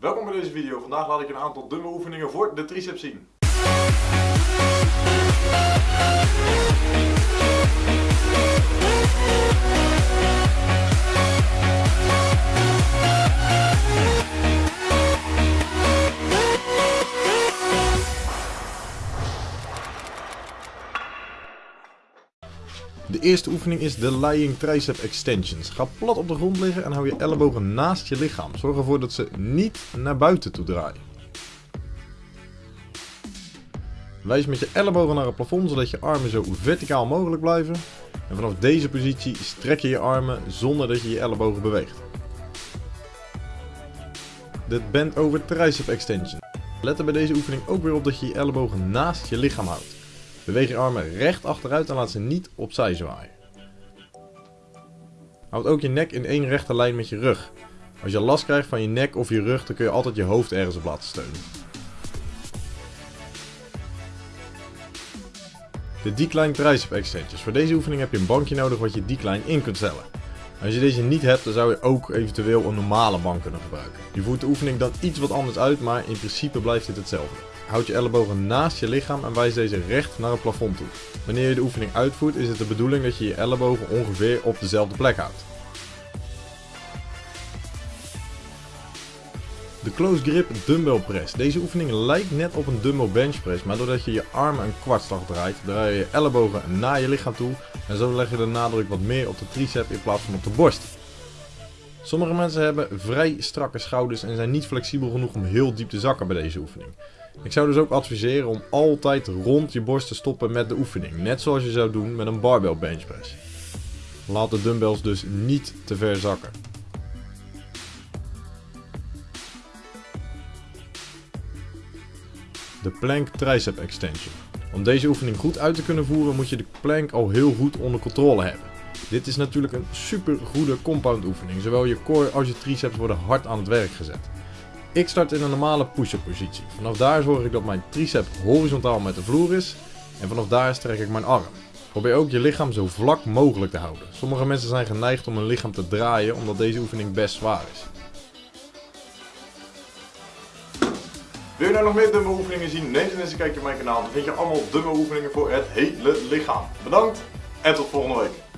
Welkom bij deze video. Vandaag laat ik een aantal dumbbell oefeningen voor de triceps zien. De eerste oefening is de Lying Tricep Extensions. Ga plat op de grond liggen en hou je ellebogen naast je lichaam. Zorg ervoor dat ze niet naar buiten toe draaien. Wijs met je ellebogen naar het plafond zodat je armen zo verticaal mogelijk blijven. En vanaf deze positie strek je je armen zonder dat je je ellebogen beweegt. De Bend Over Tricep Extension. Let er bij deze oefening ook weer op dat je je ellebogen naast je lichaam houdt. Beweeg je armen recht achteruit en laat ze niet opzij zwaaien. Houd ook je nek in één rechte lijn met je rug. Als je last krijgt van je nek of je rug, dan kun je altijd je hoofd ergens op laten steunen. De decline tricep extensions. Voor deze oefening heb je een bankje nodig wat je decline in kunt stellen. Als je deze niet hebt, dan zou je ook eventueel een normale bank kunnen gebruiken. Je voert de oefening dan iets wat anders uit, maar in principe blijft dit hetzelfde. Houd je ellebogen naast je lichaam en wijs deze recht naar het plafond toe. Wanneer je de oefening uitvoert is het de bedoeling dat je je ellebogen ongeveer op dezelfde plek houdt. De close grip dumbbell press. Deze oefening lijkt net op een dumbbell bench press, maar doordat je je armen een kwartslag draait, draai je je ellebogen naar je lichaam toe en zo leg je de nadruk wat meer op de tricep in plaats van op de borst. Sommige mensen hebben vrij strakke schouders en zijn niet flexibel genoeg om heel diep te zakken bij deze oefening. Ik zou dus ook adviseren om altijd rond je borst te stoppen met de oefening, net zoals je zou doen met een barbell bench press. Laat de dumbbells dus niet te ver zakken. De plank tricep extension. Om deze oefening goed uit te kunnen voeren moet je de plank al heel goed onder controle hebben. Dit is natuurlijk een super goede compound oefening. Zowel je core als je triceps worden hard aan het werk gezet. Ik start in een normale push-up positie. Vanaf daar zorg ik dat mijn tricep horizontaal met de vloer is. En vanaf daar strek ik mijn arm. Probeer ook je lichaam zo vlak mogelijk te houden. Sommige mensen zijn geneigd om hun lichaam te draaien omdat deze oefening best zwaar is. Wil je nou nog meer dumbbell oefeningen zien? Neem dan eens een kijkje op mijn kanaal. Dan vind je allemaal dumbbell oefeningen voor het hele lichaam. Bedankt en tot volgende week.